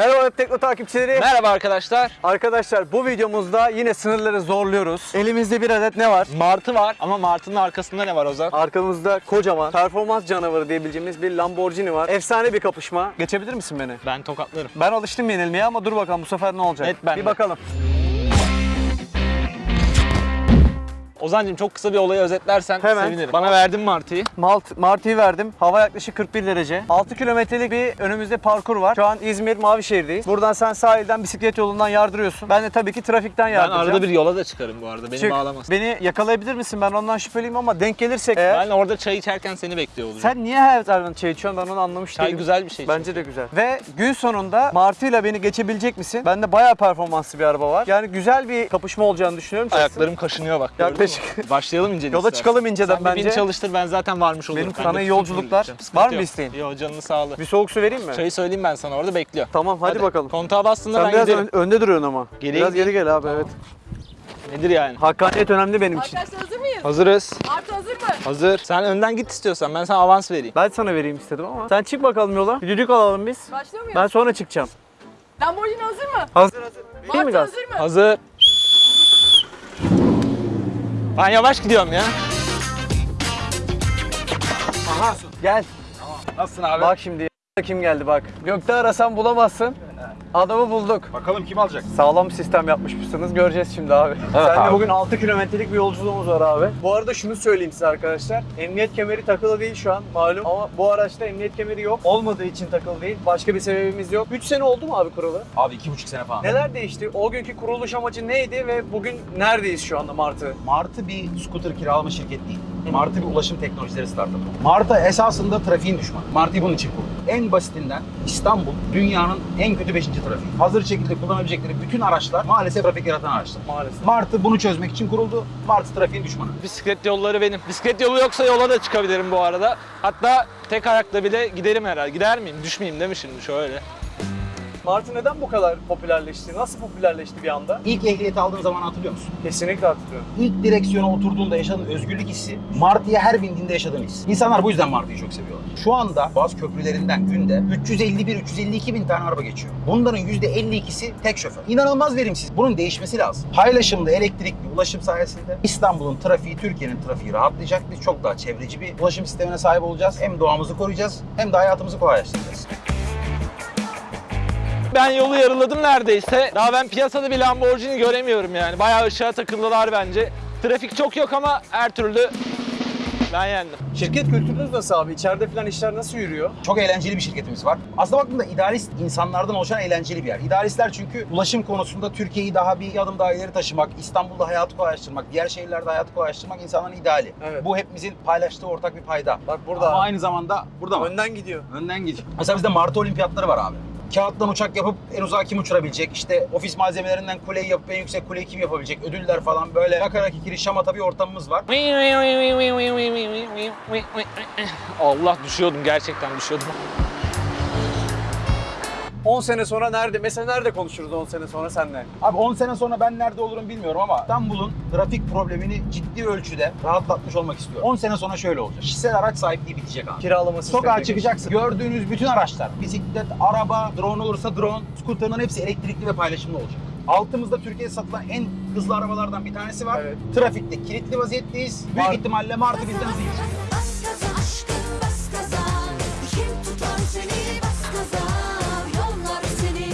Merhaba Web Tekno takipçileri. Merhaba arkadaşlar. Arkadaşlar bu videomuzda yine sınırları zorluyoruz. Elimizde bir adet ne var? Martı var ama Martı'nın arkasında ne var Ozan? Arkamızda kocaman performans canavarı diyebileceğimiz bir Lamborghini var. Efsane bir kapışma. Geçebilir misin beni? Ben tokatlarım. Ben alıştım yenilmeye ama dur bakalım bu sefer ne olacak? Evet, ben bir de. bakalım. Ozancığım çok kısa bir olayı özetlersen Hemen. sevinirim. Bana verdin Martı'yı. Malt, Martı'yı verdim. Hava yaklaşık 41 derece. 6 kilometrelik bir önümüzde parkur var. Şu an İzmir Mavişehir'deyiz. Buradan sen sahilden bisiklet yolundan yardırıyorsun. Ben de tabii ki trafikten Ben yardıracağım. arada bir yola da çıkarım bu arada. Beni Çık. bağlamasın. Beni yakalayabilir misin? Ben ondan şüpheliyim ama denk gelirsek eğer. Ben orada çay içerken seni bekliyor olacağım. Sen niye her zaman çay içiyorsun? Ben onu anlamış Çay değilim. güzel bir şey. Bence de güzel. Ve gün sonunda Martı'yla beni geçebilecek misin? Bende bayağı performanslı bir araba var. Yani güzel bir kapışma olacağını düşünüyorum. Ayaklarım kaşınıyor bak. Yaklaşık. Mü? Başlayalım inceden. Yola istersen. çıkalım inceden Sen bir bence. beni çalıştır ben zaten varmış olurum. Benim Ben sana iyi yolculuklar. Sıkıntı Var mı yok. isteğin? Yo canını sağlığı. Bir soğuk su vereyim mi? Çayı söyleyeyim ben sana orada bekliyor. Tamam hadi, bakalım. Kontağa bastığında Sen ben biraz giderim. önde duruyorsun ama. Geri biraz geri gel abi evet. Nedir yani? Hakkaniyet önemli benim için. Arkadaşlar hazır mıyız? Hazırız. Martı hazır mı? Hazır. Sen önden git istiyorsan ben sana avans vereyim. Ben sana vereyim istedim ama. Sen çık bakalım yola. Bir düdük alalım biz. Başlıyor muyuz? Ben sonra çıkacağım. Lamborghini hazır mı? Hazır hazır. Mi Martı gaz? hazır mı? Hazır. Ben yavaş gidiyorum ya. Aha gel. Nasılsın abi? Bak şimdi kim geldi bak. Gökte arasan bulamazsın. Adamı bulduk. Bakalım kim alacak? Sağlam sistem yapmışsınız. Göreceğiz şimdi abi. Seninle abi. bugün 6 kilometrelik bir yolculuğumuz var abi. Bu arada şunu söyleyeyim size arkadaşlar. Emniyet kemeri takılı değil şu an malum. Ama bu araçta emniyet kemeri yok. Olmadığı için takılı değil. Başka bir sebebimiz yok. 3 sene oldu mu abi kuralı? Abi iki buçuk sene falan. Neler değişti? O günkü kuruluş amacı neydi ve bugün neredeyiz şu anda Martı? Martı bir scooter kiralama şirketi değil. Martı bir ulaşım teknolojileri startup. Martı esasında trafiğin düşmanı. Martı'yı bunun için kurdu. En basitinden İstanbul dünyanın en kötü 5. trafiği. Hazır şekilde kullanabilecekleri bütün araçlar maalesef trafik yaratan araçlar. Maalesef. Martı bunu çözmek için kuruldu. Martı trafiğin düşmanı. Bisiklet yolları benim. Bisiklet yolu yoksa yola da çıkabilirim bu arada. Hatta tek ayakla bile giderim herhalde. Gider miyim? Düşmeyeyim değil mi şimdi şöyle? Martı neden bu kadar popülerleşti? Nasıl popülerleşti bir anda? İlk ehliyeti aldığın zaman hatırlıyor musun? Kesinlikle hatırlıyorum. İlk direksiyona oturduğunda yaşadığın özgürlük hissi, Martı'ya her bindiğinde yaşadığın his. İnsanlar bu yüzden Martı'yı çok seviyorlar. Şu anda bazı köprülerinden günde 351-352 bin tane araba geçiyor. Bunların %52'si tek şoför. İnanılmaz verimsiz. Bunun değişmesi lazım. Paylaşımlı elektrikli ulaşım sayesinde İstanbul'un trafiği, Türkiye'nin trafiği rahatlayacak. Biz çok daha çevreci bir ulaşım sistemine sahip olacağız. Hem doğamızı koruyacağız hem de hayatımızı kolaylaştıracağız. Ben yolu yarıladım neredeyse. Daha ben piyasada bir Lamborghini göremiyorum yani. Bayağı ışığa takıldılar bence. Trafik çok yok ama her türlü ben yendim. Şirket kültürünüz nasıl abi? İçeride falan işler nasıl yürüyor? Çok eğlenceli bir şirketimiz var. Aslında baktığında idealist insanlardan oluşan eğlenceli bir yer. İdealistler çünkü ulaşım konusunda Türkiye'yi daha bir adım daha ileri taşımak, İstanbul'da hayatı kolaylaştırmak, diğer şehirlerde hayatı kolaylaştırmak insanların ideali. Evet. Bu hepimizin paylaştığı ortak bir payda. Bak burada. Ama aynı zamanda burada mı? Önden gidiyor. Önden gidiyor. Mesela bizde Martı Olimpiyatları var abi. Kağıttan uçak yapıp en uzağa kim uçurabilecek? İşte ofis malzemelerinden kuleyi yapıp en yüksek kuleyi kim yapabilecek? Ödüller falan böyle yakarak ikili şamata bir ortamımız var. Allah düşüyordum gerçekten düşüyordum. 10 sene sonra nerede? Mesela nerede konuşuruz 10 sene sonra senle? Abi 10 sene sonra ben nerede olurum bilmiyorum ama İstanbul'un trafik problemini ciddi ölçüde rahatlatmış olmak istiyorum. 10 sene sonra şöyle olacak. Kişisel araç sahipliği bitecek abi. Kiralama sistemi. Sokağa çıkacaksın. Gördüğünüz bütün araçlar, bisiklet, araba, drone olursa drone, scooter'ın hepsi elektrikli ve paylaşımlı olacak. Altımızda Türkiye'de satılan en hızlı arabalardan bir tanesi var. Evet. Trafikte kilitli vaziyetteyiz. Büyük Var. ihtimalle Martı bizden hızlı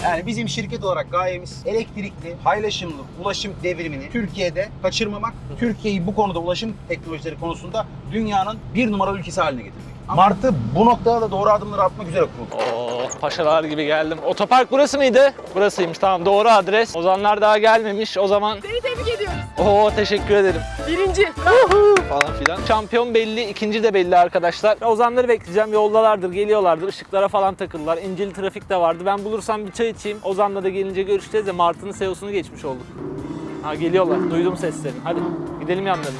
Yani bizim şirket olarak gayemiz elektrikli, paylaşımlı ulaşım devrimini Türkiye'de kaçırmamak, Türkiye'yi bu konuda ulaşım teknolojileri konusunda dünyanın bir numaralı ülkesi haline getirmek. Martı bu noktada da doğru adımları atmak üzere kuruldu. Oo, paşalar gibi geldim. Otopark burası mıydı? Burasıymış tamam doğru adres. Ozanlar daha gelmemiş o zaman. Seni tebrik. Oo teşekkür ederim. Birinci. falan filan. Şampiyon belli, ikinci de belli arkadaşlar. Ozanları bekleyeceğim. Yoldalardır, geliyorlardır. Işıklara falan takıldılar. İncil trafik de vardı. Ben bulursam bir çay içeyim. Ozan'la da gelince görüşeceğiz de Martı'nın CEO'sunu geçmiş olduk. Ha geliyorlar. Duydum seslerini. Hadi gidelim yanlarına.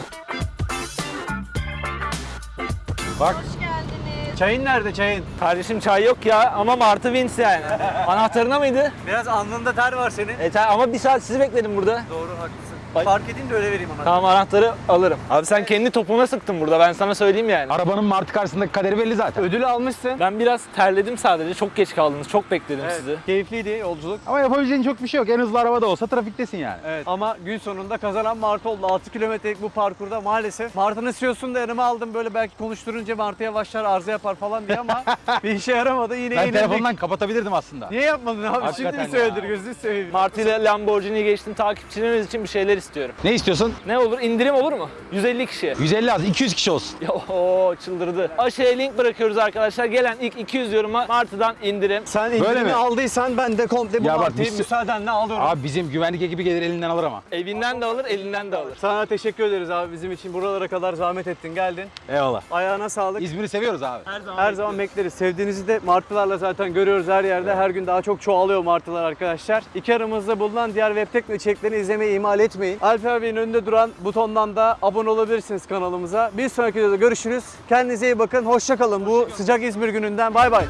Bak Hoş geldiniz. Çayın nerede çayın? Kardeşim çay yok ya ama Martı wins yani. Anahtarına mıydı? Biraz alnında ter var senin. E, ta- ama bir saat sizi bekledim burada. Doğru haklısın. Fark edeyim de öyle vereyim anahtarı. Tamam anahtarı alırım. Abi sen kendi topuna sıktın burada ben sana söyleyeyim yani. Arabanın martı karşısındaki kaderi belli zaten. Ödülü almışsın. Ben biraz terledim sadece. Çok geç kaldınız. Çok bekledim Evet, sizi. Keyifliydi yolculuk. Ama yapabileceğin çok bir şey yok. En hızlı araba da olsa trafiktesin yani. Evet. Ama gün sonunda kazanan Martı oldu. 6 kilometrelik bu parkurda maalesef. Martı'nın CEO'sunu da yanıma aldım. Böyle belki konuşturunca Martı yavaşlar arıza yapar falan diye ama bir işe yaramadı. Yine Ben yenildik. telefondan kapatabilirdim aslında. Niye yapmadın abi? Hakikaten Şimdi mi söyledir gözünü seveyim. Martı ile Lamborghini'yi geçtim. Takipçilerimiz için bir şeyler istiyorum. Ne istiyorsun? Ne olur? İndirim olur mu? 150 kişi. 150 az, 200 kişi olsun. Ya o çıldırdı. Aşağıya link bırakıyoruz arkadaşlar. Gelen ilk 200 yoruma Martı'dan indirim. Sen indirimi mi? aldıysan ben de komple bu Ya bak Martı'yı biz- müsaadenle alıyorum. Abi bizim güvenlik ekibi gelir elinden alır ama. Evinden de alır, elinden de alır. Sana teşekkür ederiz abi bizim için. Buralara kadar zahmet ettin geldin. Eyvallah. Ayağına sağlık. İzmir'i seviyoruz abi. Her zaman bekleriz. Sevdiğinizi de martılarla zaten görüyoruz her yerde. Her gün daha çok çoğalıyor martılar arkadaşlar. İki aramızda bulunan diğer web tekno içeriklerini izlemeyi ihmal etmeyin. Alper Bey'in önünde duran butondan da abone olabilirsiniz kanalımıza. Bir sonraki videoda görüşürüz. Kendinize iyi bakın. Hoşça kalın. Bu sıcak İzmir gününden bay bay.